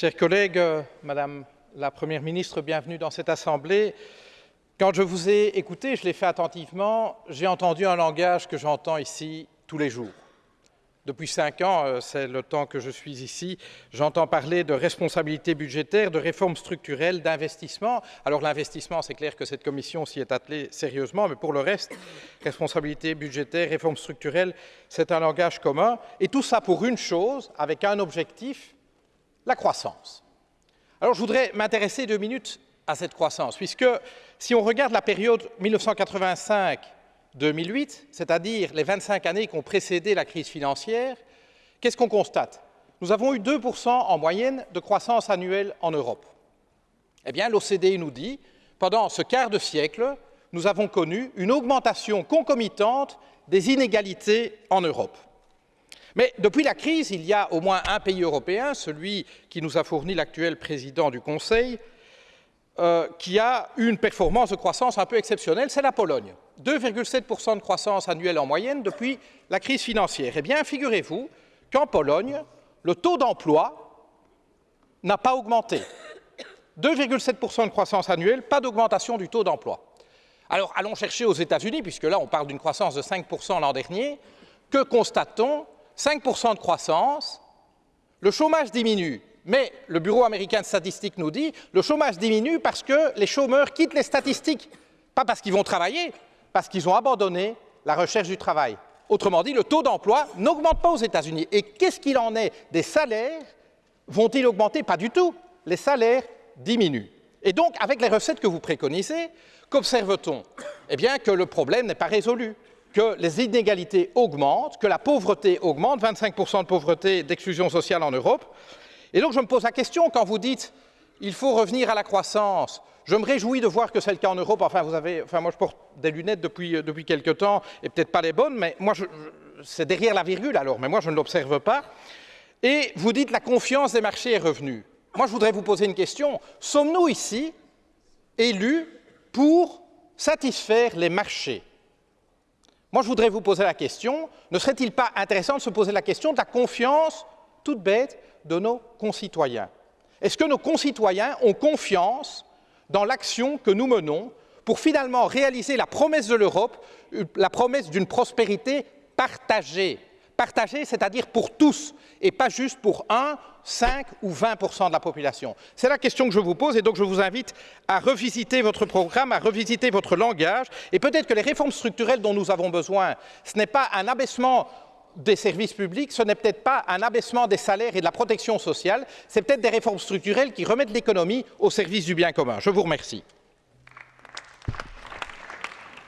Chers collègues, euh, Madame la Première ministre, bienvenue dans cette Assemblée. Quand je vous ai écouté, je l'ai fait attentivement, j'ai entendu un langage que j'entends ici tous les jours. Depuis cinq ans, euh, c'est le temps que je suis ici, j'entends parler de responsabilité budgétaire, de réformes structurelles, d'investissement. Alors l'investissement, c'est clair que cette commission s'y est attelée sérieusement, mais pour le reste, responsabilité budgétaire, réformes structurelles, c'est un langage commun. Et tout ça pour une chose, avec un objectif, la croissance. Alors je voudrais m'intéresser deux minutes à cette croissance, puisque si on regarde la période 1985 2008, c'est-à-dire les 25 années qui ont précédé la crise financière, qu'est-ce qu'on constate? Nous avons eu 2% en moyenne de croissance annuelle en Europe. Eh bien, l'OCDE nous dit, pendant ce quart de siècle, nous avons connu une augmentation concomitante des inégalités en Europe. Mais depuis la crise, il y a au moins un pays européen, celui qui nous a fourni l'actuel président du Conseil, euh, qui a une performance de croissance un peu exceptionnelle, c'est la Pologne. 2,7% de croissance annuelle en moyenne depuis la crise financière. Eh bien, figurez-vous qu'en Pologne, le taux d'emploi n'a pas augmenté. 2,7% de croissance annuelle, pas d'augmentation du taux d'emploi. Alors, allons chercher aux États-Unis, puisque là, on parle d'une croissance de 5% l'an dernier. Que constate-t-on? 5% de croissance, le chômage diminue, mais le Bureau américain de statistiques nous dit le chômage diminue parce que les chômeurs quittent les statistiques, pas parce qu'ils vont travailler, parce qu'ils ont abandonné la recherche du travail. Autrement dit, le taux d'emploi n'augmente pas aux États-Unis. Et qu'est-ce qu'il en est des salaires? Vont-ils augmenter? Pas du tout. Les salaires diminuent. Et donc, avec les recettes que vous préconisez, qu'observe-t-on? Eh bien, que le problème n'est pas résolu, que les inégalités augmentent, que la pauvreté augmente, 25% de pauvreté, d'exclusion sociale en Europe. Et donc, je me pose la question, quand vous dites il faut revenir à la croissance, je me réjouis de voir que c'est le cas en Europe. Enfin, vous avez, enfin, moi, je porte des lunettes depuis, euh, depuis quelque temps, et peut-être pas les bonnes, mais moi, c'est derrière la virgule alors, mais moi, je ne l'observe pas. Et vous dites la confiance des marchés est revenue. Moi, je voudrais vous poser une question. Sommes-nous ici élus pour satisfaire les marchés? Moi, je voudrais vous poser la question, ne serait-il pas intéressant de se poser la question de la confiance toute bête de nos concitoyens? Est-ce que nos concitoyens ont confiance dans l'action que nous menons pour finalement réaliser la promesse de l'Europe, la promesse d'une prospérité partagée? Partagée, c'est-à-dire pour tous, et pas juste pour 1, 5 ou 20 de la population. C'est la question que je vous pose, et donc je vous invite à revisiter votre programme, à revisiter votre langage, et peut-être que les réformes structurelles dont nous avons besoin, ce n'est pas un abaissement des services publics, ce n'est peut-être pas un abaissement des salaires et de la protection sociale, c'est peut-être des réformes structurelles qui remettent l'économie au service du bien commun. Je vous remercie.